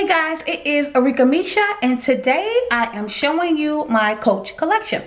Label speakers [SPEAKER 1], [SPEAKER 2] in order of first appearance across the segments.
[SPEAKER 1] Hey guys, it is Arika Misha and today I am showing you my Coach collection.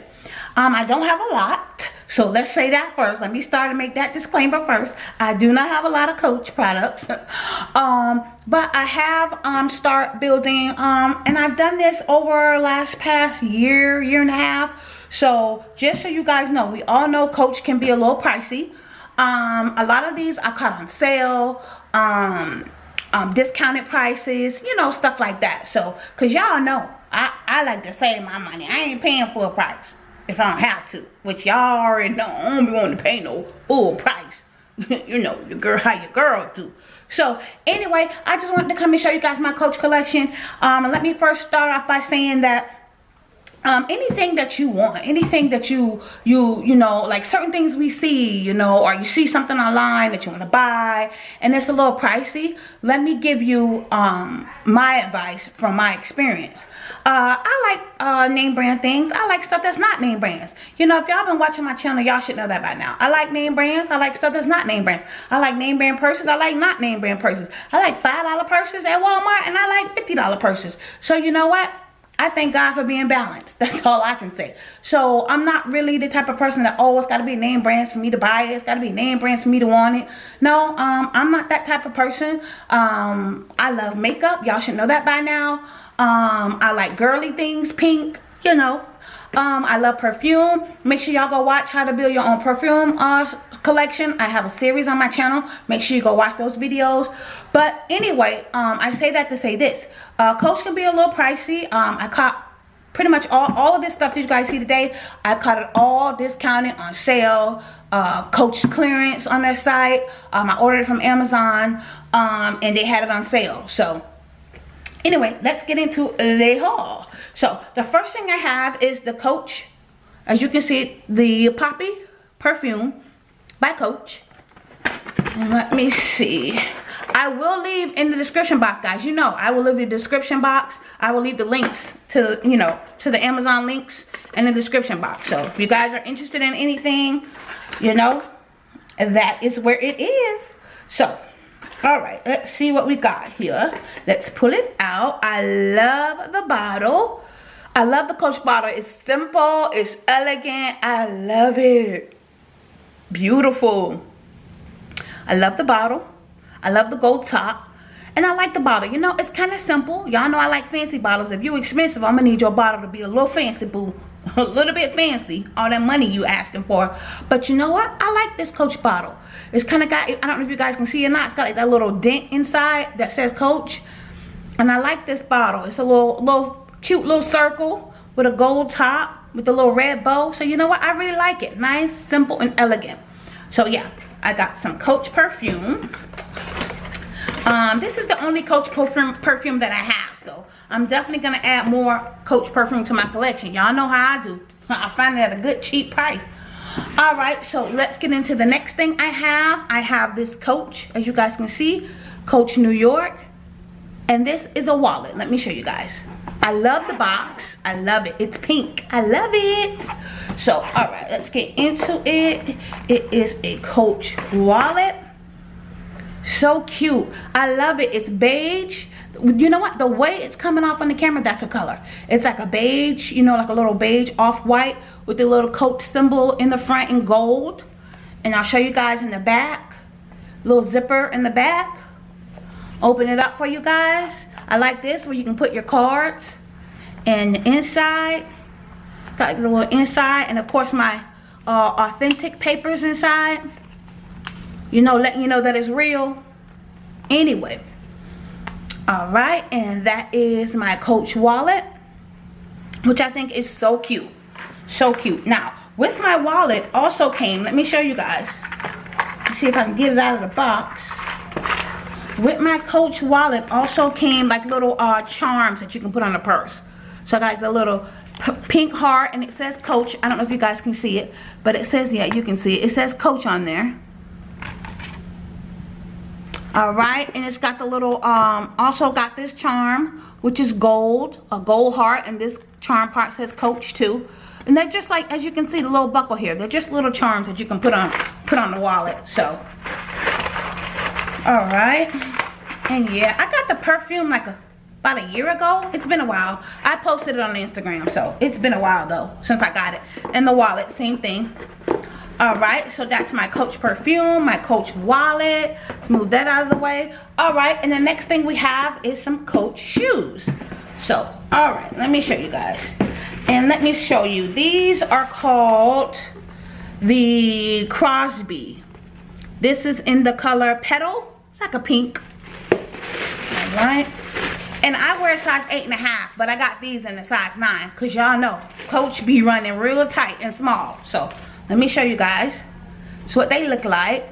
[SPEAKER 1] Um, I don't have a lot, so let's say that first. Let me start and make that disclaimer first. I do not have a lot of Coach products, um, but I have um, start building, um, and I've done this over last past year, year and a half. So just so you guys know, we all know Coach can be a little pricey. Um, a lot of these I caught on sale. Um, um, discounted prices, you know, stuff like that. So, because y'all know, I, I like to save my money. I ain't paying full price if I don't have to. Which y'all already know. I don't be wanting to pay no full price. you know, your girl, how your girl do. So, anyway, I just wanted to come and show you guys my Coach collection. Um, and let me first start off by saying that um, anything that you want, anything that you, you, you know, like certain things we see, you know, or you see something online that you want to buy and it's a little pricey, let me give you um, my advice from my experience. Uh, I like uh, name brand things. I like stuff that's not name brands. You know, if y'all been watching my channel, y'all should know that by now. I like name brands. I like stuff that's not name brands. I like name brand purses. I like not name brand purses. I like $5 purses at Walmart and I like $50 purses. So you know what? I thank God for being balanced. That's all I can say. So I'm not really the type of person that always got to be name brands for me to buy it. It's got to be name brands for me to want it. No, um, I'm not that type of person. Um, I love makeup. Y'all should know that by now. Um, I like girly things, pink, you know, um, I love perfume. Make sure y'all go watch how to build your own perfume uh, collection. I have a series on my channel. Make sure you go watch those videos. But anyway, um, I say that to say this. Uh, Coach can be a little pricey. Um, I caught pretty much all, all of this stuff that you guys see today. I caught it all discounted on sale. Uh, Coach clearance on their site. Um, I ordered it from Amazon um, and they had it on sale. So anyway, let's get into the haul. So the first thing I have is the Coach, as you can see, the Poppy perfume by Coach. Let me see. I will leave in the description box, guys. You know, I will leave the description box. I will leave the links to, you know, to the Amazon links in the description box. So if you guys are interested in anything, you know, that is where it is. So all right let's see what we got here. Let's pull it out. I love the bottle. I love the coach bottle. It's simple it's elegant. I love it. Beautiful. I love the bottle. I love the gold top. And I like the bottle. You know, it's kind of simple. Y'all know I like fancy bottles. If you're expensive, I'm going to need your bottle to be a little fancy, boo. a little bit fancy all that money you asking for. But you know what? I like this coach bottle. It's kind of got i don't know if you guys can see it or not. It's got like that little dent inside that says coach. And i like this bottle. It's a little little cute little circle with a gold top with a little red bow. So you know what? I really like it. Nice simple and elegant. So yeah i got some coach perfume. Um this is the only coach perfume perfume that i have I'm definitely going to add more Coach perfume to my collection. Y'all know how I do. I find it at a good cheap price. Alright, so let's get into the next thing I have. I have this Coach, as you guys can see, Coach New York. And this is a wallet. Let me show you guys. I love the box. I love it. It's pink. I love it. So, alright, let's get into it. It is a Coach wallet so cute i love it it's beige you know what? The way it's coming off on the camera that's a color. It's like a beige you know like a little beige off-white with the little coach symbol in the front in gold. And i'll show you guys in the back little zipper in the back. Open it up for you guys. I like this where you can put your cards and the inside. Got the little inside and of course my uh, authentic papers inside. You know letting you know that it's real. Anyway all right and that is my coach wallet which i think is so cute so cute. Now with my wallet also came let me show you guys. Let's see if i can get it out of the box. With my coach wallet also came like little uh charms that you can put on a purse. So i got like the little pink heart and it says coach. I don't know if you guys can see it but it says yeah you can see it. It says coach on there all right and it's got the little um also got this charm which is gold a gold heart and this charm part says coach too and they're just like as you can see the little buckle here they're just little charms that you can put on put on the wallet so all right and yeah i got the perfume like a about a year ago. It's been a while. I posted it on Instagram, so it's been a while though since I got it. And the wallet, same thing. All right, so that's my Coach perfume, my Coach wallet. Let's move that out of the way. All right, and the next thing we have is some Coach shoes. So, all right, let me show you guys. And let me show you. These are called the Crosby. This is in the color Petal. It's like a pink. All right. And I wear a size eight and a half, but I got these in the size nine. Cause y'all know, Coach be running real tight and small. So let me show you guys. So what they look like.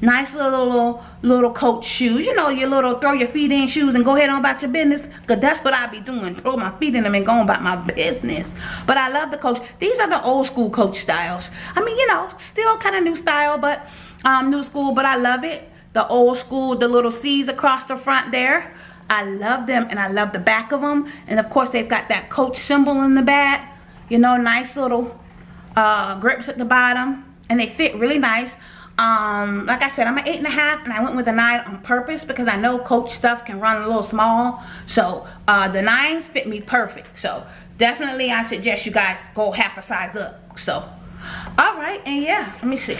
[SPEAKER 1] Nice little, little, little coach shoes. You know, your little throw your feet in shoes and go ahead on about your business. Because that's what I be doing. Throw my feet in them and go about my business. But I love the coach. These are the old school coach styles. I mean, you know, still kind of new style, but um, new school. But I love it. The old school, the little C's across the front there. I love them and I love the back of them. And of course, they've got that coach symbol in the back. You know, nice little uh, grips at the bottom. And they fit really nice. Um like i said i'm an eight and a half and i went with a nine on purpose because i know coach stuff can run a little small. So uh the nines fit me perfect. So definitely i suggest you guys go half a size up. So all right and yeah let me see.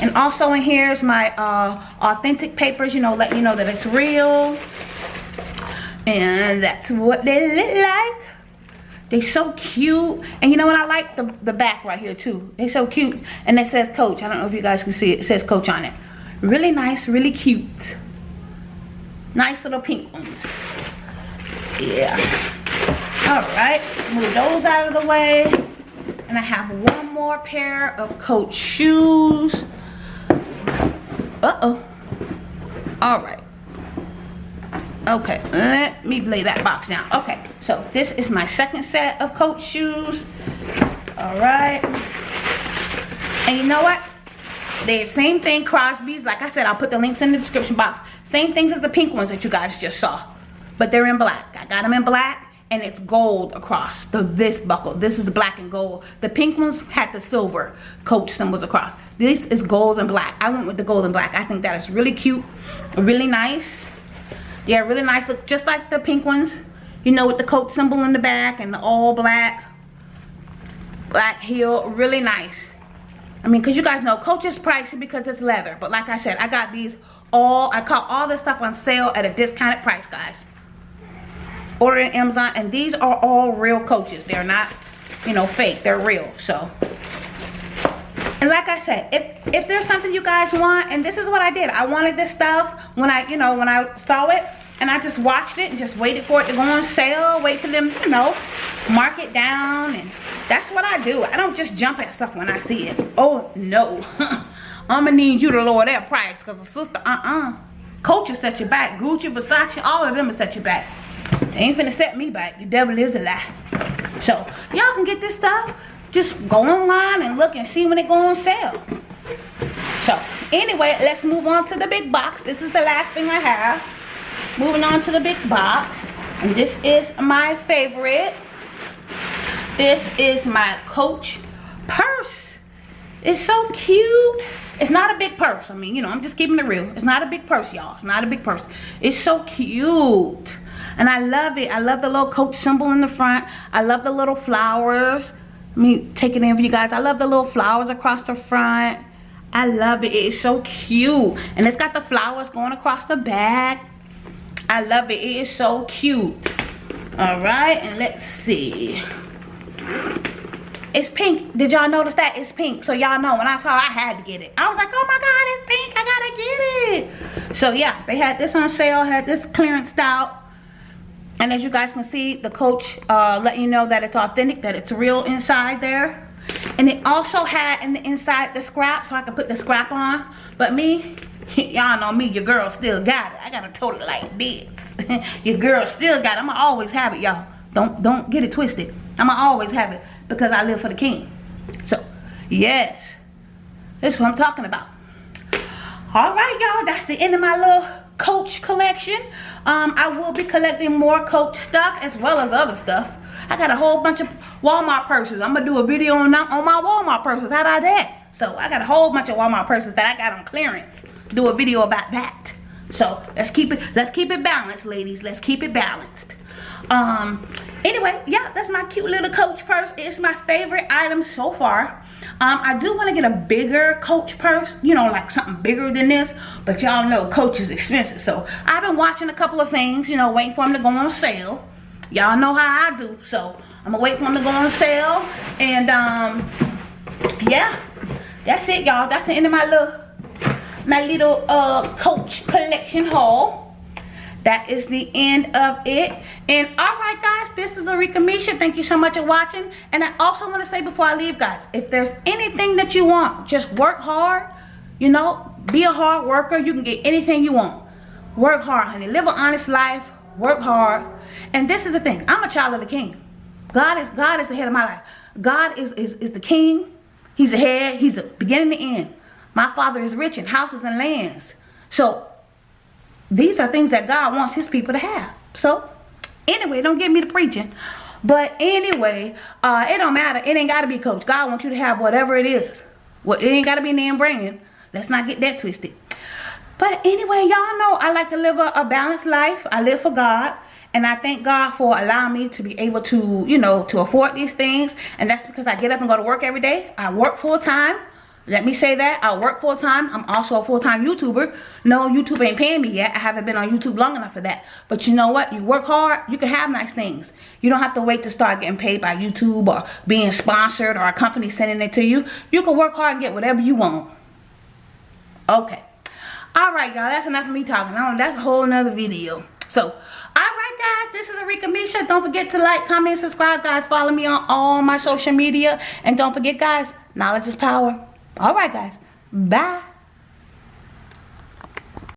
[SPEAKER 1] And also in here is my uh authentic papers you know let you know that it's real. And that's what they look like they so cute. And you know what? I like the, the back right here too. They so cute. And it says coach. I don't know if you guys can see it. It says coach on it. Really nice, really cute. Nice little pink ones. Yeah. Alright. Move those out of the way. And I have one more pair of coach shoes. Uh-oh. Alright okay let me lay that box down okay so this is my second set of coach shoes. All right. And you know what? The same thing crosby's like i said i'll put the links in the description box. Same things as the pink ones that you guys just saw but they're in black. I got them in black and it's gold across the this buckle. This is the black and gold. The pink ones had the silver coach symbols across. This is gold and black. I went with the gold and black. I think that is really cute really nice yeah, really nice. Look just like the pink ones. You know, with the coach symbol in the back and the all black. Black heel. Really nice. I mean, because you guys know Coach is pricey because it's leather. But like I said, I got these all, I caught all this stuff on sale at a discounted price, guys. Order on Amazon. And these are all real Coaches. They're not, you know, fake. They're real. So, and like I said, if, if there's something you guys want, and this is what I did. I wanted this stuff when I, you know, when I saw it. And I just watched it and just waited for it to go on sale. Wait for them, you know, mark it down. And that's what I do. I don't just jump at stuff when I see it. Oh, no. I'm going to need you to lower that price. Because the sister, uh-uh. Coach will set you back. Gucci, Versace, all of them will set you back. They ain't finna set me back. The devil is a lie. So, y'all can get this stuff just go online and look and see when it go on sale. So anyway, let's move on to the big box. This is the last thing I have. Moving on to the big box. And this is my favorite. This is my Coach purse. It's so cute. It's not a big purse. I mean, you know, I'm just keeping it real. It's not a big purse, y'all. It's not a big purse. It's so cute. And I love it. I love the little Coach symbol in the front. I love the little flowers me taking it in for you guys. I love the little flowers across the front. I love it. It is so cute. And it's got the flowers going across the back. I love it. It is so cute. Alright, and let's see. It's pink. Did y'all notice that? It's pink. So y'all know when I saw I had to get it. I was like, oh my god, it's pink. I gotta get it. So yeah, they had this on sale, had this clearance out and as you guys can see the coach uh, let you know that it's authentic that it's real inside there. And it also had in the inside the scrap so I can put the scrap on. But me y'all know me your girl still got it. I got a total like this. Your girl still got it. I'ma always have it y'all. Don't don't get it twisted. I'ma always have it because I live for the king. So yes. This is what I'm talking about. All right y'all. That's the end of my little coach collection. Um i will be collecting more coach stuff as well as other stuff. I got a whole bunch of walmart purses. I'm gonna do a video on on my walmart purses. How about that? So i got a whole bunch of walmart purses that i got on clearance. Do a video about that. So let's keep it let's keep it balanced ladies. Let's keep it balanced. Um, anyway, yeah, that's my cute little Coach purse. It's my favorite item so far. Um, I do want to get a bigger Coach purse, you know, like something bigger than this. But y'all know Coach is expensive. So I've been watching a couple of things, you know, waiting for them to go on sale. Y'all know how I do. So I'm to wait for them to go on sale. And, um, yeah, that's it, y'all. That's the end of my little, my little, uh, Coach collection haul that is the end of it. And all right guys this is Arika Misha. Thank you so much for watching. And I also want to say before I leave guys if there's anything that you want just work hard. You know be a hard worker. You can get anything you want. Work hard honey. Live an honest life. Work hard. And this is the thing. I'm a child of the king. God is God is the head of my life. God is is, is the king. He's the head. He's the beginning and end. My father is rich in houses and lands. So these are things that God wants his people to have. So, anyway, don't get me to preaching. But anyway, uh, it don't matter. It ain't got to be coach. God wants you to have whatever it is. Well, it ain't got to be name brand. Let's not get that twisted. But anyway, y'all know I like to live a, a balanced life. I live for God. And I thank God for allowing me to be able to, you know, to afford these things. And that's because I get up and go to work every day. I work full time. Let me say that. I work full time. I'm also a full time YouTuber. No, YouTube ain't paying me yet. I haven't been on YouTube long enough for that. But you know what? You work hard, you can have nice things. You don't have to wait to start getting paid by YouTube or being sponsored or a company sending it to you. You can work hard and get whatever you want. Okay. Alright, y'all. That's enough of me talking. Oh, that's a whole nother video. So, alright guys, this is Arika Misha. Don't forget to like, comment, subscribe, guys. Follow me on all my social media. And don't forget, guys, knowledge is power. All right, guys. Bye.